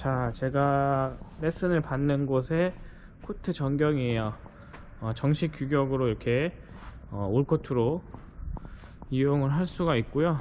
자, 제가 레슨을 받는 곳의 코트 전경이에요. 어, 정식 규격으로 이렇게 어, 올코트로 이용을 할 수가 있고요.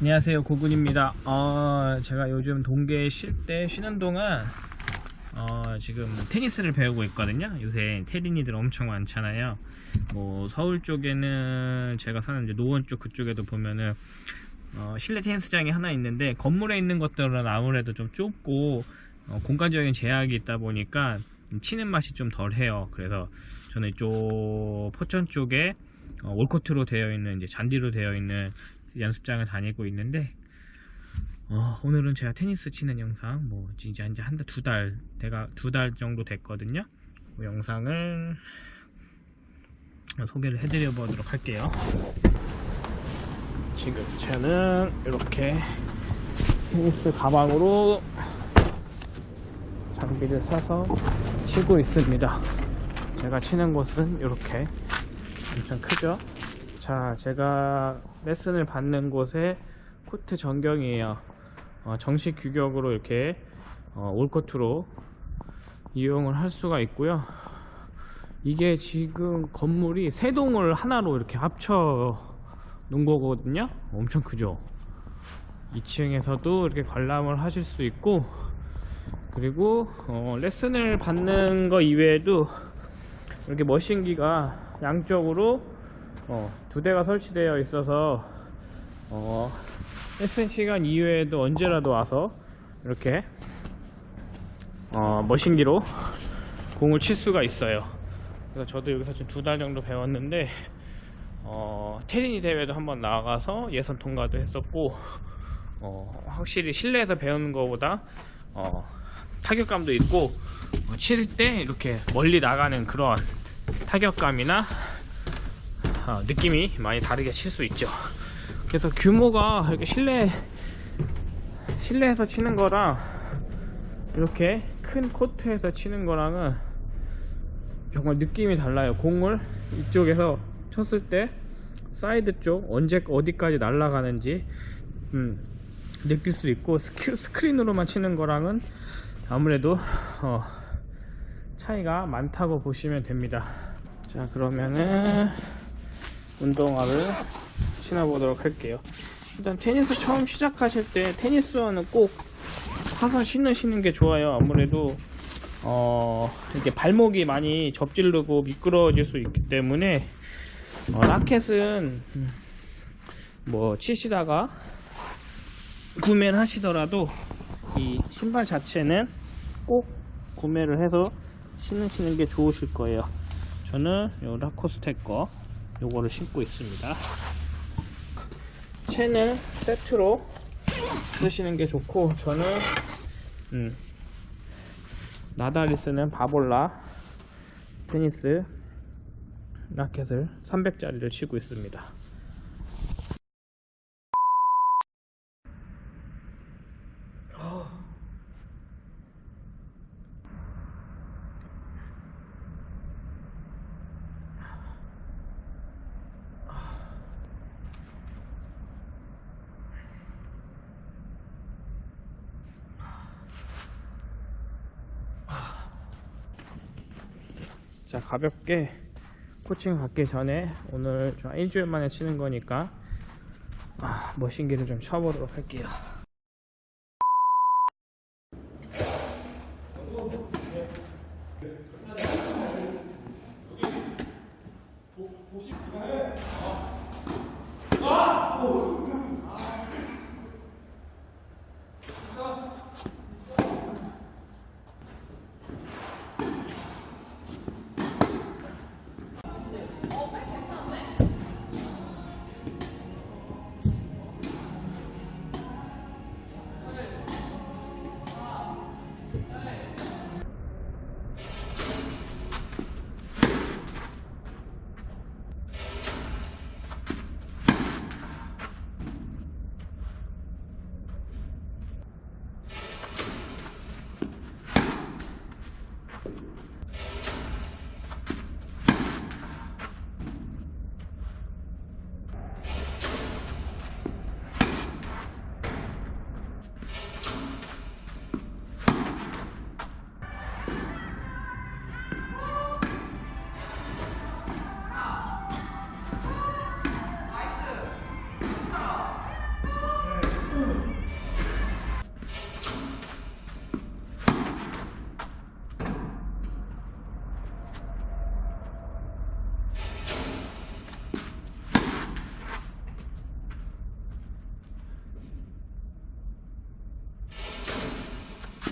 안녕하세요. 고군입니다. 어, 제가 요즘 동계에 쉴때 쉬는 동안 어, 지금 테니스를 배우고 있거든요. 요새 테린이들 엄청 많잖아요. 뭐 서울 쪽에는 제가 사는 이제 노원 쪽 그쪽에도 보면은 어, 실내 테니스장이 하나 있는데 건물에 있는 것들은 아무래도 좀 좁고 어, 공간적인 제약이 있다 보니까 치는 맛이 좀 덜해요. 그래서 저는 이쪽 포천 쪽에 어, 올코트로 되어 있는 이제 잔디로 되어 있는 연습장을 다니고 있는데 어, 오늘은 제가 테니스 치는 영상 뭐 이제 이제 한달두달 내가 두 달 정도 됐거든요. 그 영상을 소개를 해드려 보도록 할게요. 지금 저는 이렇게 테니스 가방으로 장비를 사서 치고 있습니다. 제가 치는 곳은 이렇게 엄청 크죠 자 제가 레슨을 받는 곳의 코트 전경이에요. 어, 정식 규격으로 이렇게 어, 올코트로 이용을 할 수가 있고요. 이게 지금 건물이 세 동을 하나로 이렇게 합쳐 놓은 거거든요. 엄청 크죠? 2층에서도 이렇게 관람을 하실 수 있고 그리고 어, 레슨을 받는 거 이외에도 이렇게 머신기가 양쪽으로 어, 두 대가 설치되어 있어서 어, 레슨 시간 이외에도 언제라도 와서 이렇게 어, 머신기로 공을 칠 수가 있어요. 그래서 저도 여기서 지금 두 달 정도 배웠는데 어, 테리니 대회도 한번 나가서 예선 통과도 했었고 어, 확실히 실내에서 배우는 것보다 어, 타격감도 있고 어, 칠때 이렇게 멀리 나가는 그런 타격감이나 어, 느낌이 많이 다르게 칠 수 있죠. 그래서 규모가 이렇게 실내 실내에서 치는 거랑 이렇게 큰 코트에서 치는 거랑은 정말 느낌이 달라요. 공을 이쪽에서 쳤을 때 사이드 쪽 언제 어디까지 날아가는지 음, 느낄 수 있고 스크, 스크린으로만 치는 거랑은 아무래도 어, 차이가 많다고 보시면 됩니다. 자 그러면은 운동화를 신어보도록 할게요. 일단 테니스 처음 시작하실 때 테니스화는 꼭 사서 신으시는 게 좋아요. 아무래도 어 이렇게 발목이 많이 접질르고 미끄러질 수 있기 때문에 어, 라켓은 뭐 치시다가 구매를 하시더라도 이 신발 자체는 꼭 구매를 해서 신으시는 게 좋으실 거예요. 저는 요 라코스테 거 요거를 신고 있습니다. 채는 세트로 쓰시는 게 좋고 저는 음, 나달이 쓰는 바볼라 테니스 라켓을 300짜리를 치고 있습니다 자 가볍게 코칭 받기 전에 오늘 좀 일주일 만에 치는 거니까 아, 머신기를 좀 쳐보도록 할게요 아!